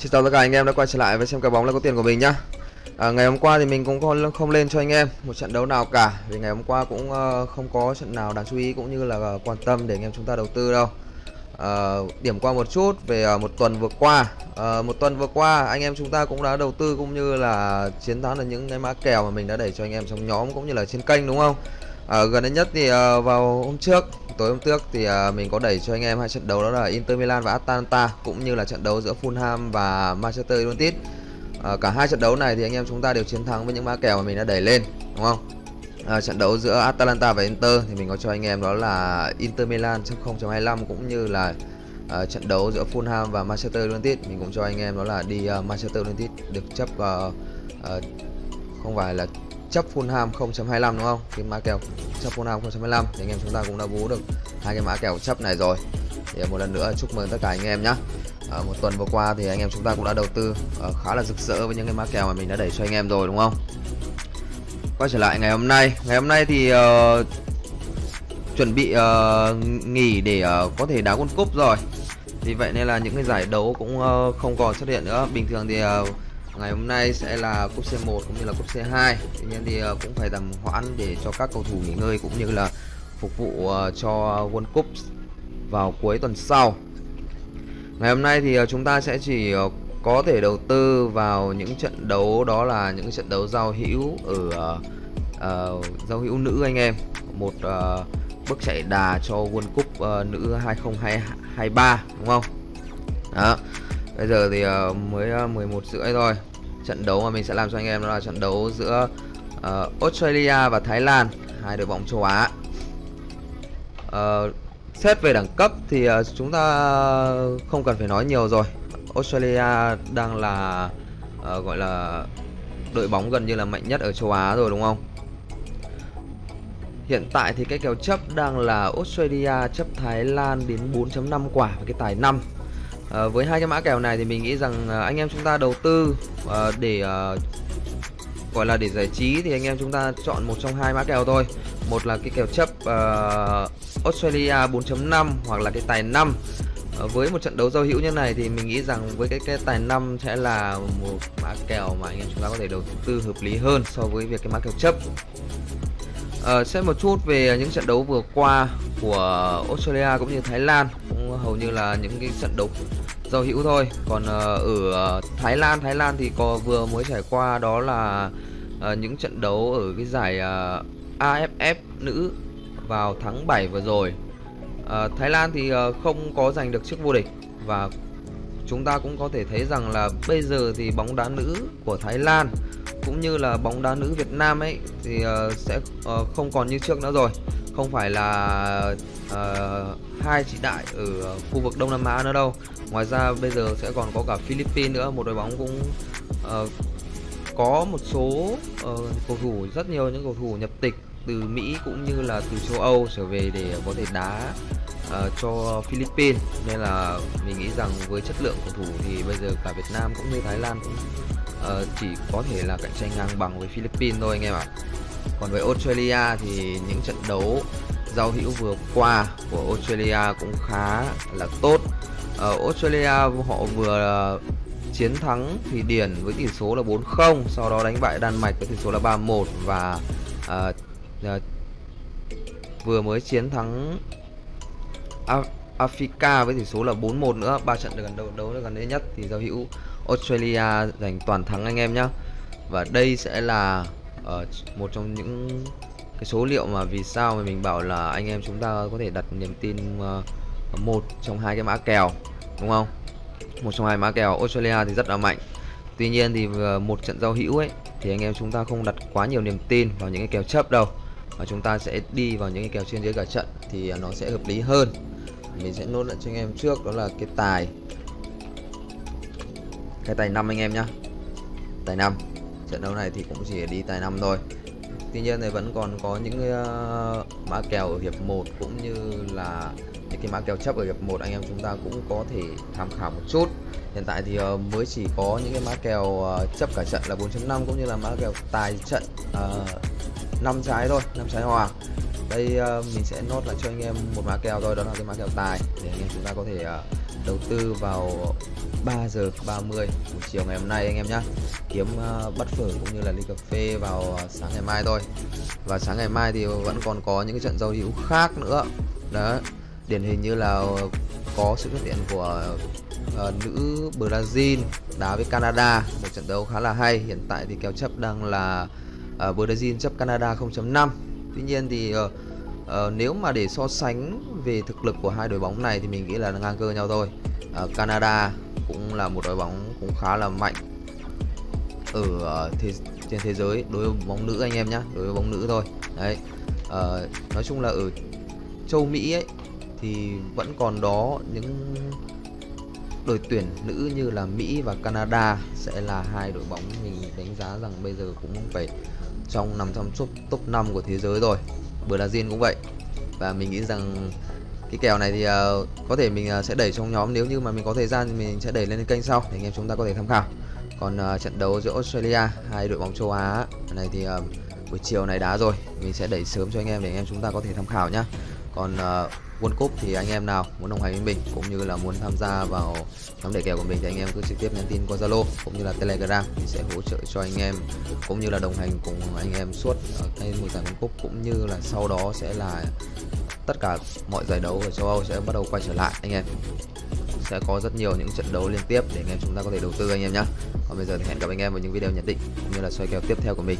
Xin chào tất cả anh em đã quay trở lại với xem cái bóng là có tiền của mình nhá. À, Ngày hôm qua thì mình cũng không, không lên cho anh em một trận đấu nào cả. Vì ngày hôm qua cũng uh, không có trận nào đáng chú ý cũng như là ờ, quan tâm để anh em chúng ta đầu tư đâu. À, Điểm qua một chút về uh, một tuần vừa qua. À, Một tuần vừa qua anh em chúng ta cũng đã đầu tư cũng như là chiến thắng được những cái mã kèo mà mình đã đẩy cho anh em trong nhóm cũng như là trên kênh đúng không? À, Gần đây nhất thì uh, vào hôm trước tối hôm trước thì uh, mình có đẩy cho anh em hai trận đấu đó là Inter Milan và Atalanta cũng như là trận đấu giữa Fulham và Manchester United. à, cả hai trận đấu này thì anh em chúng ta đều chiến thắng với những mã kèo mà mình đã đẩy lên, đúng không? à, trận đấu giữa Atalanta và Inter thì mình có cho anh em đó là Inter Milan chấp 0.25 cũng như là à, trận đấu giữa Fulham và Manchester United mình cũng cho anh em đó là đi uh, Manchester United được chấp uh, uh, không phải là chấp Fulham 0.25 đúng không? Cái mã kèo chấp Fulham 0.25 thì anh em chúng ta cũng đã bú được hai cái mã kèo chấp này rồi. Thì à, một lần nữa chúc mừng tất cả anh em nhé. À, một tuần vừa qua thì anh em chúng ta cũng đã đầu tư uh, khá là rực rỡ với những cái mã kèo mà mình đã đẩy cho anh em rồi đúng không? Quay trở lại ngày hôm nay, ngày hôm nay thì uh, chuẩn bị uh, nghỉ để uh, có thể đá World Cup rồi. Vì vậy nên là những cái giải đấu cũng uh, không còn xuất hiện nữa. Bình thường thì uh, ngày hôm nay sẽ là cúp C1 cũng như là cúp C2 tuy nhiên thì ờ, cũng phải tầm hoãn để cho các cầu thủ nghỉ ngơi cũng như là phục vụ ờ, cho World Cup vào cuối tuần sau. Ngày hôm nay thì ờ, chúng ta sẽ chỉ có thể đầu tư vào những trận đấu đó là những trận đấu giao hữu ở uh, giao hữu nữ anh em. Một uh, bước chạy đà cho World Cup uh, nữ 2023 đúng không? Đó. Bây giờ thì uh, mới uh, 11 rưỡi thôi trận đấu mà mình sẽ làm cho anh em đó là trận đấu giữa uh, Australia và Thái Lan hai đội bóng châu Á. Uh, xét về đẳng cấp thì uh, chúng ta không cần phải nói nhiều rồi. Australia đang là uh, gọi là đội bóng gần như là mạnh nhất ở châu Á rồi đúng không? Hiện tại thì cái kèo chấp đang là Australia chấp Thái Lan đến 4.5 quả và cái tài 5 à, với hai cái mã kèo này thì mình nghĩ rằng ờ, anh em chúng ta đầu tư à, để à, gọi là để giải trí thì anh em chúng ta chọn một trong hai mã kèo thôi. Một là cái kèo chấp uh, Australia 4.5 hoặc là cái tài 5 uh, với một trận đấu giao hữu như này thì mình nghĩ rằng với cái cái tài 5 sẽ là một mã kèo mà anh em chúng ta có thể đầu tư hợp lý hơn so với việc cái mã kèo chấp. Ờ, uh, xem một chút về những trận đấu vừa qua của Australia cũng như Thái Lan. Cũng hầu như là những cái trận đấu giao hữu thôi. Còn uh, ở Thái Lan Thái Lan thì có vừa mới trải qua đó là uh, những trận đấu ở cái giải uh, AFF nữ vào tháng 7 vừa rồi. Uh, Thái Lan thì uh, không có giành được chức vô địch và chúng ta cũng có thể thấy rằng là bây giờ thì bóng đá nữ của Thái Lan cũng như là bóng đá nữ Việt Nam ấy thì uh, sẽ uh, không còn như trước nữa rồi. Không phải là uh, hai chị đại ở khu vực Đông Nam Á nữa đâu. Ngoài ra bây giờ sẽ còn có cả Philippines nữa một đội bóng cũng uh, có một số uh, cầu thủ rất nhiều những cầu thủ nhập tịch từ Mỹ cũng như là từ châu Âu trở về để có thể đá uh, cho Philippines. Nên là mình nghĩ rằng với chất lượng cầu thủ thì bây giờ cả Việt Nam cũng như Thái Lan cũng uh, chỉ có thể là cạnh tranh ngang bằng với Philippines thôi anh em ạ. Còn với Australia thì những trận đấu giao hữu vừa qua của Australia cũng khá là tốt. Uh, Australia họ vừa ờ, chiến thắng Thụy Điển với tỷ số là 4-0 sau đó đánh bại Đan Mạch với tỷ số là 3-1 và uh, uh, vừa mới chiến thắng Af Africa với tỷ số là 4-1 nữa. Ba trận gần đấu đấu gần đây nhất thì giao hữu Australia giành toàn thắng anh em nhé và đây sẽ là uh, một trong những cái số liệu mà vì sao mà mình bảo là anh em chúng ta có thể đặt niềm tin uh, một trong hai cái mã kèo đúng không? Một trong hai mã kèo. Australia thì rất là mạnh. Tuy nhiên thì ờ, một trận giao hữu ấy thì anh em chúng ta không đặt quá nhiều niềm tin vào những cái kèo chấp đâu và chúng ta sẽ đi vào những cái kèo trên dưới cả trận thì nó sẽ hợp lý hơn. Mình sẽ nốt lại cho anh em trước đó là cái tài cái tài năm anh em nhá. Tài năm. Trận đấu này thì cũng chỉ đi tài năm thôi. Tuy nhiên thì vẫn còn có những uh, mã kèo ở hiệp 1 cũng như là những cái mã kèo chấp ở hiệp 1 anh em chúng ta cũng có thể tham khảo một chút. Hiện tại thì uh, mới chỉ có những cái mã kèo uh, chấp cả trận là 4.5 cũng như là mã kèo tài trận uh, 5 trái thôi 5 trái hòa. Đây uh, mình sẽ nốt lại cho anh em một mã kèo thôi đó là cái mã kèo tài để anh em chúng ta có thể uh, đầu tư vào 3 giờ 30 buổi chiều ngày hôm nay anh em nhé kiếm ờ, uh, bắt phở cũng như là ly cà phê vào uh, sáng ngày mai thôi. Và sáng ngày mai thì vẫn còn có những cái trận giao hữu khác nữa. Đó điển hình như là có sự xuất hiện của uh, nữ Brazil đá với Canada. Một trận đấu khá là hay. Hiện tại thì kèo chấp đang là uh, Brazil chấp Canada 0.5 tuy nhiên thì uh, uh, nếu mà để so sánh về thực lực của hai đội bóng này thì mình nghĩ là ngang cơ nhau thôi uh, Canada cũng là một đội bóng cũng khá là mạnh ở uh, thế, trên thế giới đối với bóng nữ anh em nhé đối với bóng nữ thôi đấy uh, nói chung là ở châu Mỹ ấy thì vẫn còn đó những đội tuyển nữ như là Mỹ và Canada sẽ là hai đội bóng mình đánh giá rằng bây giờ cũng phải trong nằm trong top top 5 của thế giới rồi. Brazil cũng vậy. Và mình nghĩ rằng cái kèo này thì uh, có thể mình uh, sẽ đẩy trong nhóm nếu như mà mình có thời gian thì mình sẽ đẩy lên kênh sau để anh em chúng ta có thể tham khảo. Còn uh, trận đấu giữa Australia hai đội bóng châu Á này thì uh, buổi chiều này đá rồi, mình sẽ đẩy sớm cho anh em để anh em chúng ta có thể tham khảo nhá. Còn uh, World Cup thì anh em nào muốn đồng hành với mình cũng như là muốn tham gia vào nhóm đề kèo của mình thì anh em cứ trực tiếp nhắn tin qua Zalo cũng như là Telegram thì sẽ hỗ trợ cho anh em cũng như là đồng hành cùng anh em suốt ở cái mùa giải World Cup cũng như là sau đó sẽ là tất cả mọi giải đấu ở châu Âu sẽ bắt đầu quay trở lại anh em. Sẽ có rất nhiều những trận đấu liên tiếp để anh em chúng ta có thể đầu tư anh em nhé còn bây giờ thì hẹn gặp anh em vào những video nhận định cũng như là soi kèo tiếp theo của mình.